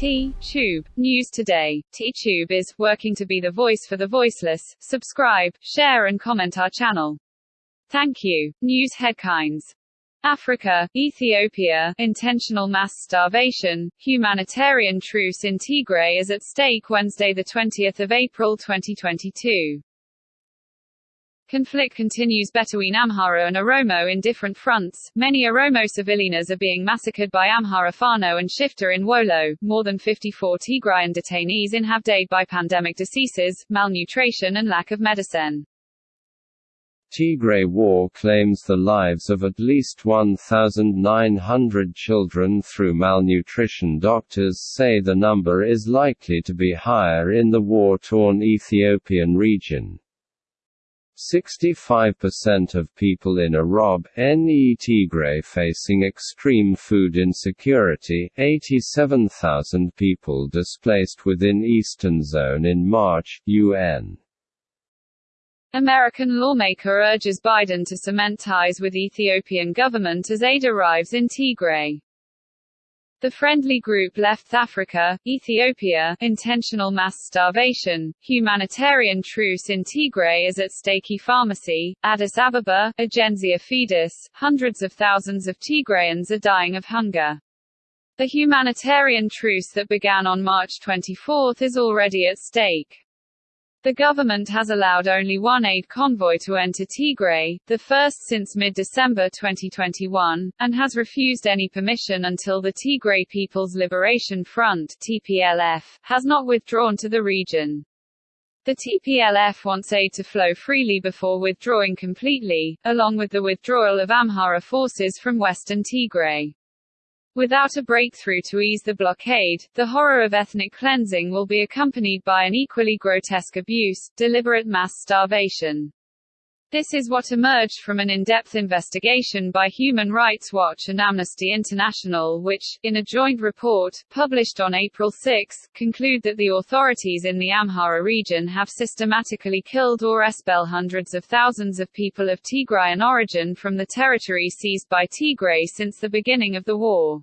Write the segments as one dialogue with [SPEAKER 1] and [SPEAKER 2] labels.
[SPEAKER 1] T-Tube. News Today. T-Tube is working to be the voice for the voiceless. Subscribe, share and comment our channel. Thank you. News headlines. Africa, Ethiopia, intentional mass starvation, humanitarian truce in Tigray is at stake Wednesday 20 April 2022. Conflict continues between Amhara and Oromo in different fronts. Many Oromo civilians are being massacred by Amhara Fano and Shifter in Wolo. More than 54 Tigrayan detainees in have died by pandemic diseases, malnutrition and lack of medicine.
[SPEAKER 2] Tigray War claims the lives of at least 1,900 children through malnutrition. Doctors say the number is likely to be higher in the war torn Ethiopian region. 65% of people in Orob, NE Tigray facing extreme food insecurity, 87,000 people displaced within Eastern Zone in March, UN.
[SPEAKER 1] American lawmaker urges Biden to cement ties with Ethiopian government as aid arrives in Tigray. The friendly group left Africa, Ethiopia, intentional mass starvation, humanitarian truce in Tigray is at stake pharmacy, Addis Ababa, Agenzia Fides, hundreds of thousands of Tigrayans are dying of hunger. The humanitarian truce that began on March 24 is already at stake. The government has allowed only one aid convoy to enter Tigray, the first since mid-December 2021, and has refused any permission until the Tigray People's Liberation Front (TPLF) has not withdrawn to the region. The TPLF wants aid to flow freely before withdrawing completely, along with the withdrawal of Amhara forces from western Tigray. Without a breakthrough to ease the blockade, the horror of ethnic cleansing will be accompanied by an equally grotesque abuse, deliberate mass starvation. This is what emerged from an in-depth investigation by Human Rights Watch and Amnesty International which, in a joint report, published on April 6, conclude that the authorities in the Amhara region have systematically killed or expelled hundreds of thousands of people of Tigrayan origin from the territory seized by Tigray since the beginning of the war.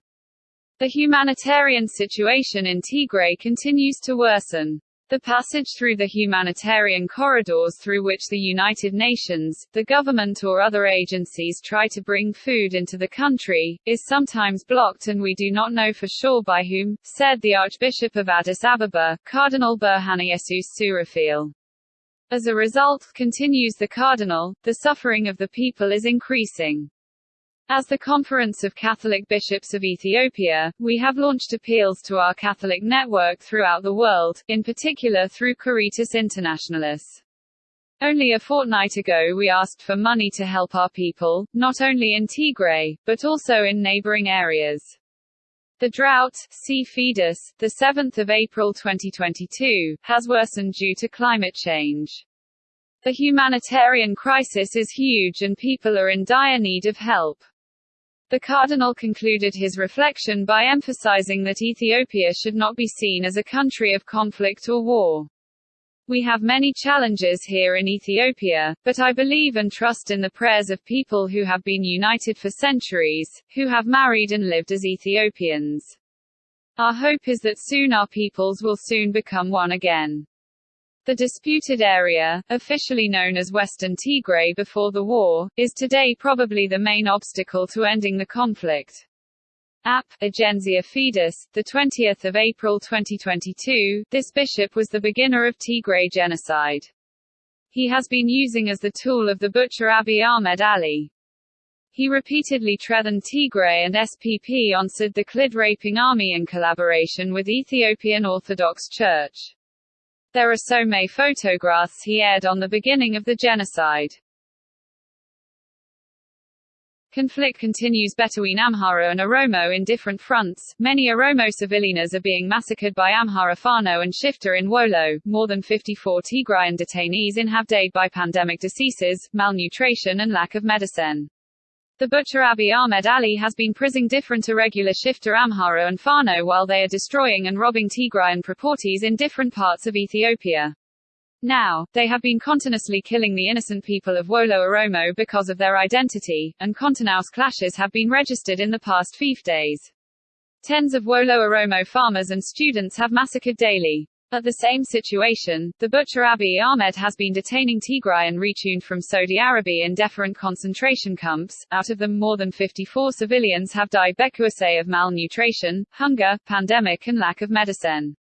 [SPEAKER 1] The humanitarian situation in Tigray continues to worsen. The passage through the humanitarian corridors through which the United Nations, the government or other agencies try to bring food into the country, is sometimes blocked and we do not know for sure by whom, said the Archbishop of Addis Ababa, Cardinal Berhaneyesus Souraphiel. As a result, continues the Cardinal, the suffering of the people is increasing. As the Conference of Catholic Bishops of Ethiopia, we have launched appeals to our Catholic network throughout the world, in particular through Caritas Internationalis. Only a fortnight ago we asked for money to help our people, not only in Tigray, but also in neighboring areas. The drought, the 7th of April 2022, has worsened due to climate change. The humanitarian crisis is huge and people are in dire need of help. The cardinal concluded his reflection by emphasizing that Ethiopia should not be seen as a country of conflict or war. We have many challenges here in Ethiopia, but I believe and trust in the prayers of people who have been united for centuries, who have married and lived as Ethiopians. Our hope is that soon our peoples will soon become one again. The disputed area, officially known as Western Tigray before the war, is today probably the main obstacle to ending the conflict. App, Agenzia Fides, 20 April 2022, this bishop was the beginner of Tigray genocide. He has been using as the tool of the butcher Abiy Ahmed Ali. He repeatedly threatened Tigray and SPP on Sid the Klid-raping army in collaboration with Ethiopian Orthodox Church. There are so many photographs he aired on the beginning of the genocide. Conflict continues between Amhara and Oromo in different fronts. Many Oromo civilians are being massacred by Amhara Fano and Shifter in Wolo. More than 54 Tigrayan detainees in have died by pandemic diseases, malnutrition and lack of medicine. The butcher Abiy Ahmed Ali has been prising different irregular shifter Amhara and Fano while they are destroying and robbing Tigrayan properties in different parts of Ethiopia. Now, they have been continuously killing the innocent people of Wolo Oromo because of their identity, and continuous clashes have been registered in the past five days. Tens of Wolo Oromo farmers and students have massacred daily. At the same situation, the butcher Abiy Ahmed has been detaining Tigrayan retuned from Saudi Arabia in different concentration camps. Out of them, more than 54 civilians have died because of malnutrition, hunger, pandemic, and lack of medicine.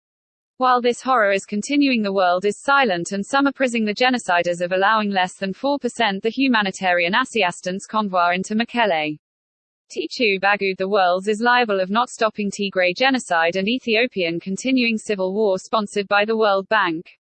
[SPEAKER 1] While this horror is continuing, the world is silent, and some are praising the genociders of allowing less than 4% the humanitarian assistance convoy into Mekelle. Titu Bagud the world is liable of not stopping Tigray genocide and Ethiopian continuing civil war sponsored by the World Bank.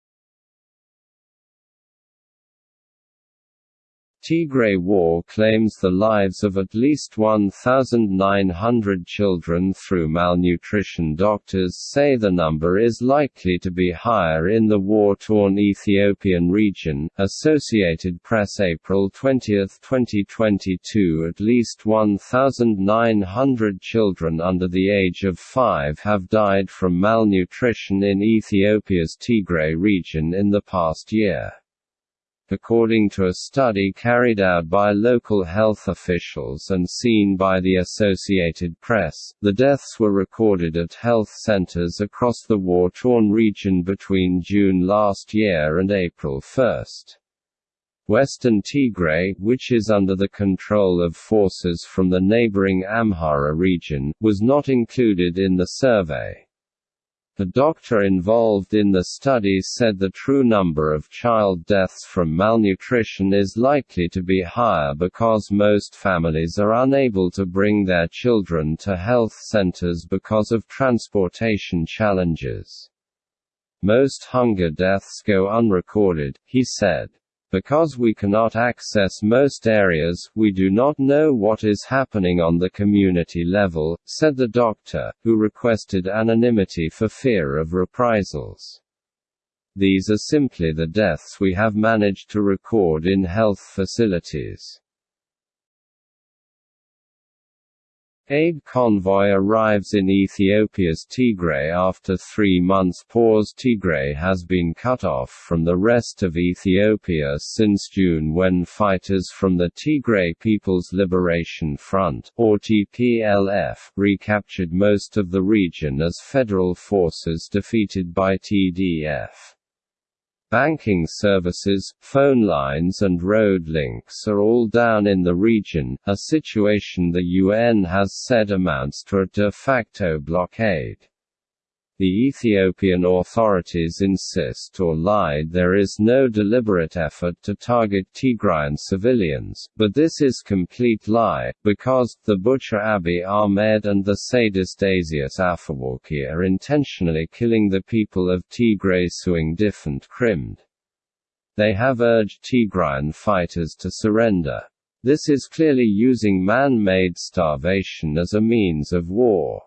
[SPEAKER 2] Tigray War claims the lives of at least 1,900 children through malnutrition. Doctors say the number is likely to be higher in the war torn Ethiopian region. Associated Press April 20, 2022 At least 1,900 children under the age of 5 have died from malnutrition in Ethiopia's Tigray region in the past year. According to a study carried out by local health officials and seen by the Associated Press, the deaths were recorded at health centers across the war-torn region between June last year and April 1. Western Tigray, which is under the control of forces from the neighboring Amhara region, was not included in the survey. The doctor involved in the study said the true number of child deaths from malnutrition is likely to be higher because most families are unable to bring their children to health centers because of transportation challenges. Most hunger deaths go unrecorded, he said. Because we cannot access most areas, we do not know what is happening on the community level, said the doctor, who requested anonymity for fear of reprisals. These are simply the deaths we have managed to record in health facilities. Aid convoy arrives in Ethiopia's Tigray after three months pause Tigray has been cut off from the rest of Ethiopia since June when fighters from the Tigray People's Liberation Front or TPLF recaptured most of the region as federal forces defeated by TDF. Banking services, phone lines and road links are all down in the region, a situation the UN has said amounts to a de facto blockade. The Ethiopian authorities insist or lied there is no deliberate effort to target Tigrayan civilians, but this is complete lie, because, the butcher Abiy Ahmed and the sadist Isaias Afwerki are intentionally killing the people of Tigray suing different Crimd. They have urged Tigrayan fighters to surrender. This is clearly using man-made starvation as a means of war.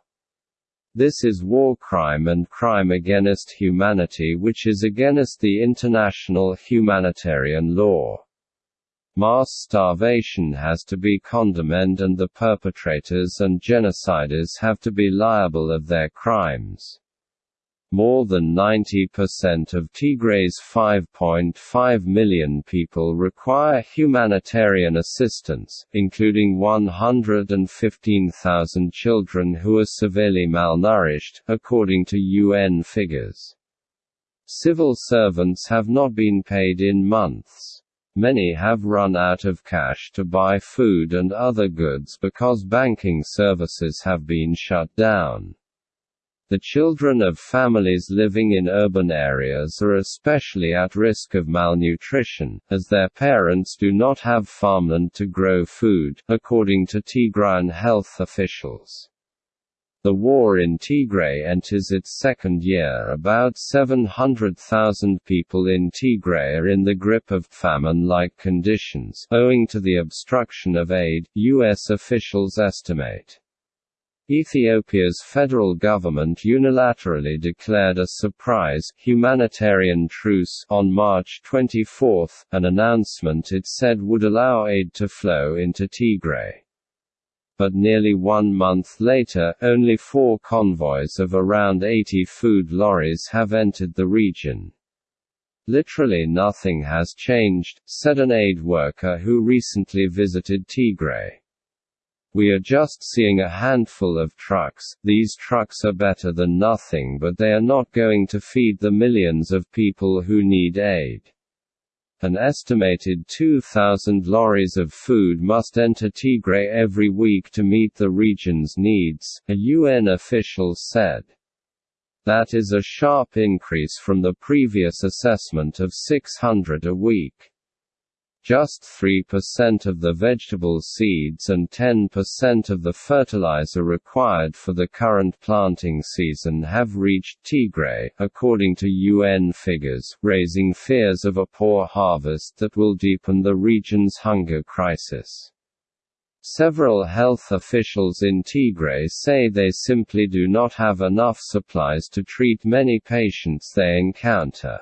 [SPEAKER 2] This is war crime and crime against humanity which is against the international humanitarian law. Mass starvation has to be condemned and the perpetrators and genociders have to be liable of their crimes. More than 90% of Tigray's 5.5 million people require humanitarian assistance, including 115,000 children who are severely malnourished, according to UN figures. Civil servants have not been paid in months. Many have run out of cash to buy food and other goods because banking services have been shut down. The children of families living in urban areas are especially at risk of malnutrition, as their parents do not have farmland to grow food, according to Tigrayan health officials. The war in Tigray enters its second year. About 700,000 people in Tigray are in the grip of famine like conditions, owing to the obstruction of aid, U.S. officials estimate. Ethiopia's federal government unilaterally declared a surprise humanitarian truce on March 24, an announcement it said would allow aid to flow into Tigray. But nearly one month later, only four convoys of around 80 food lorries have entered the region. Literally nothing has changed, said an aid worker who recently visited Tigray. We are just seeing a handful of trucks, these trucks are better than nothing but they are not going to feed the millions of people who need aid. An estimated 2,000 lorries of food must enter Tigray every week to meet the region's needs, a UN official said. That is a sharp increase from the previous assessment of 600 a week. Just 3% of the vegetable seeds and 10% of the fertilizer required for the current planting season have reached Tigray, according to UN figures, raising fears of a poor harvest that will deepen the region's hunger crisis. Several health officials in Tigray say they simply do not have enough supplies to treat many patients they encounter.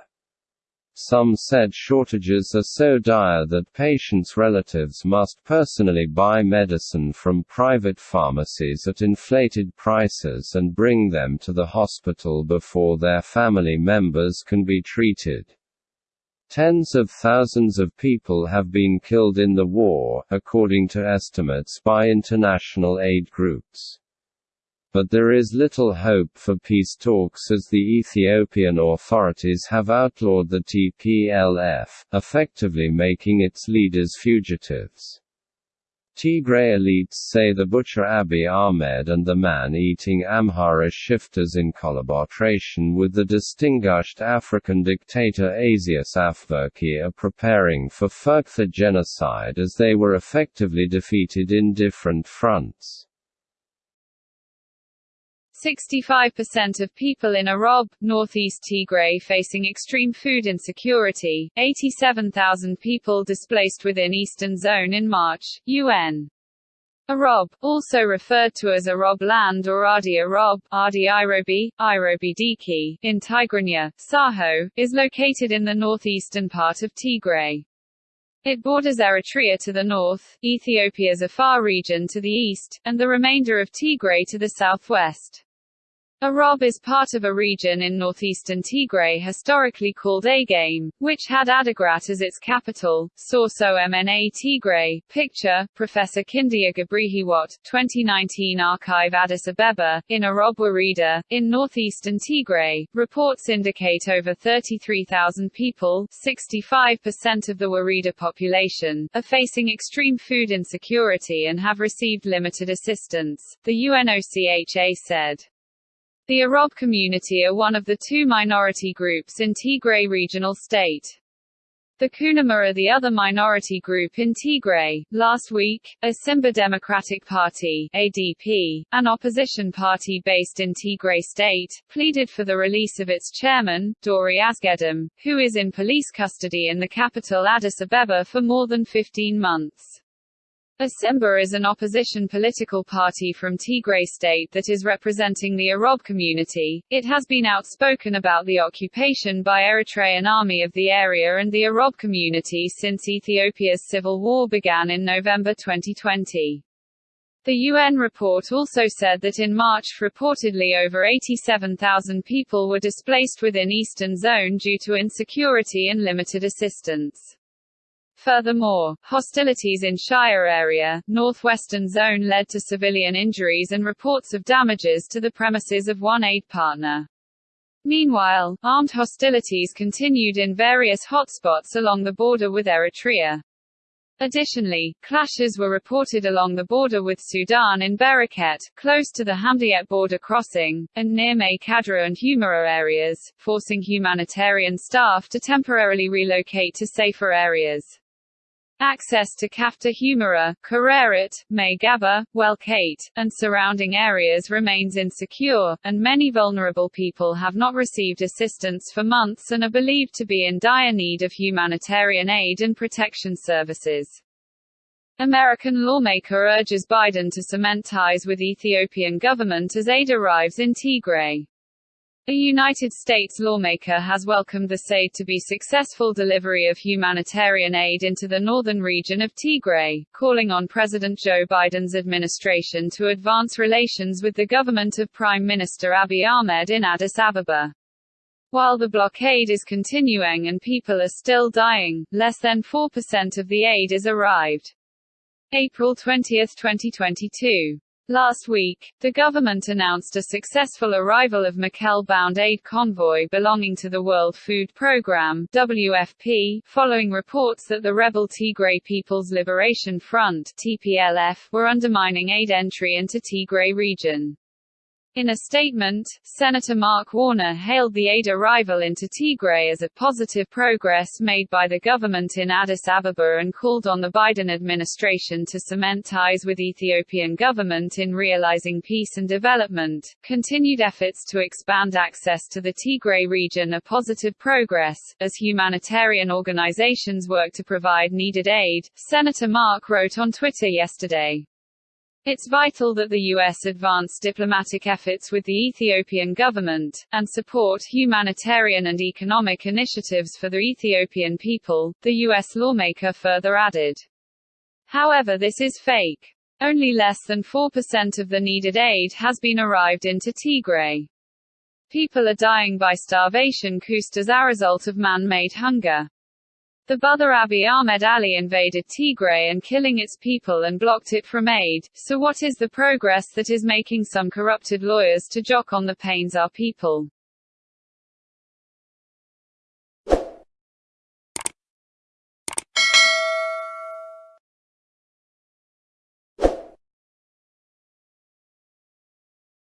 [SPEAKER 2] Some said shortages are so dire that patients' relatives must personally buy medicine from private pharmacies at inflated prices and bring them to the hospital before their family members can be treated. Tens of thousands of people have been killed in the war, according to estimates by international aid groups. But there is little hope for peace talks as the Ethiopian authorities have outlawed the TPLF, effectively making its leaders fugitives. Tigray elites say the butcher Abiy Ahmed and the man-eating Amhara shifters in collaboration with the distinguished African dictator Isaias Afwerki are preparing for further genocide as they were effectively defeated in different fronts.
[SPEAKER 1] 65% of people in Arob, northeast Tigray facing extreme food insecurity, 87,000 people displaced within Eastern Zone in March, UN. Arob, also referred to as Arob land or Adi Arob, Adi Irobi, Irobi Diki, in Tigrinya, Saho, is located in the northeastern part of Tigray. It borders Eritrea to the north, Ethiopia's Afar region to the east, and the remainder of Tigray to the southwest. Arob is part of a region in northeastern Tigray historically called Agame, which had Adigrat as its capital. Source OMNA Tigray. Picture, Professor Kindeya Gebrehiwot, 2019 Archive Addis Abeba, in Arob woreda, in northeastern Tigray. Reports indicate over 33,000 people, 65% of the woreda population, are facing extreme food insecurity and have received limited assistance, the UNOCHA said. The Arab community are one of the two minority groups in Tigray regional state. The Kunama are the other minority group in Tigray. Last week, Asimba Democratic Party (ADP), an opposition party based in Tigray state, pleaded for the release of its chairman, Dori Asgedom, who is in police custody in the capital Addis Ababa for more than 15 months. Asimba is an opposition political party from Tigray state that is representing the Arab community. It has been outspoken about the occupation by Eritrean army of the area and the Arab community since Ethiopia's civil war began in November 2020. The UN report also said that in March reportedly over 87,000 people were displaced within Eastern Zone due to insecurity and limited assistance. Furthermore, hostilities in Shire area, northwestern zone led to civilian injuries and reports of damages to the premises of one aid partner. Meanwhile, armed hostilities continued in various hotspots along the border with Eritrea. Additionally, clashes were reported along the border with Sudan in Bereket, close to the Hamdiyet border crossing, and near May and Humera areas, forcing humanitarian staff to temporarily relocate to safer areas. Access to Kafta Humera, Kareret, Maygaba, Welkate, and surrounding areas remains insecure, and many vulnerable people have not received assistance for months and are believed to be in dire need of humanitarian aid and protection services. American lawmaker urges Biden to cement ties with Ethiopian government as aid arrives in Tigray. A United States lawmaker has welcomed the said-to-be successful delivery of humanitarian aid into the northern region of Tigray, calling on President Joe Biden's administration to advance relations with the government of Prime Minister Abiy Ahmed in Addis Ababa. While the blockade is continuing and people are still dying, less than 4% of the aid is arrived. April 20, 2022. Last week, the government announced a successful arrival of Mekelle-bound aid convoy belonging to the World Food Programme (WFP), following reports that the rebel Tigray People's Liberation Front (TPLF) were undermining aid entry into Tigray region. In a statement, Senator Mark Warner hailed the aid arrival into Tigray as a positive progress made by the government in Addis Ababa and called on the Biden administration to cement ties with Ethiopian government in realizing peace and development. Continued efforts to expand access to the Tigray region are positive progress, as humanitarian organizations work to provide needed aid, Senator Mark wrote on Twitter yesterday. It's vital that the U.S. advance diplomatic efforts with the Ethiopian government, and support humanitarian and economic initiatives for the Ethiopian people, the U.S. lawmaker further added. However this is fake. Only less than 4% of the needed aid has been arrived into Tigray. People are dying by starvation as a result of man-made hunger. The brother Abiy Ahmed Ali invaded Tigray and killing its people and blocked it from aid, so what is the progress that is making some corrupted lawyers to jock on the pains our people?